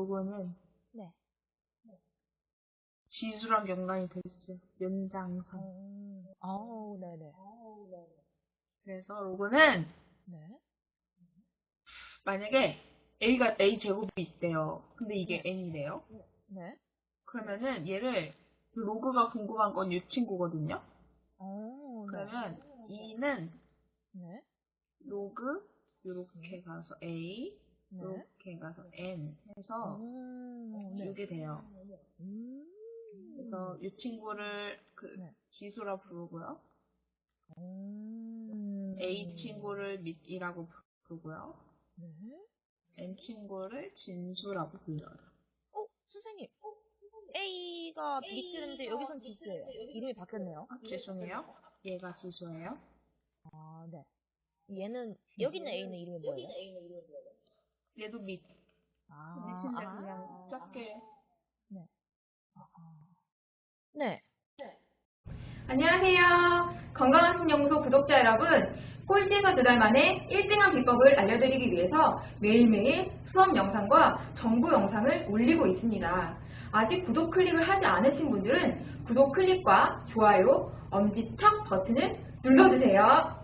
요거는 네. 지수랑 연관이 돼 있어요. 연장선. 음, 아우, 네네. 그래서 요거는 네. 만약에 a가 a 제곱이 있대요. 근데 이게 n이래요. 네. 그러면은 얘를 로그가 궁금한 건 이 친구거든요. 어, 네. 그러면 2는 네. 로그 이렇게 가서 a 네. 이렇게 가서 n 해서 음, 네. 이게 돼요. 음. 그래서 이 친구를 그 네. 지수라 부르고요. 음. a 친구를 밑이라고 부르고요. 네. n 친구를 진수라고 불러요. 어, 선생님. A가 밑줄인데 여기선 지수예요. 이름이 바뀌었네요. 아, 죄송해요. 얘가 지수예요. 아, 네. 얘는 여기 있는 A는 이름이 뭐예요? 얘도 밑. 아, 밑인데 아. 그냥 작게. 네. 안녕하세요. 건강한 신연구소 구독자 여러분. 꼴찌에서 두달 만에 1등한 비법을 알려드리기 위해서 매일매일 수업 영상과 정보 영상을 올리고 있습니다. 아직 구독 클릭을 하지 않으신 분들은 구독 클릭과 좋아요, 엄지척 버튼을 눌러주세요.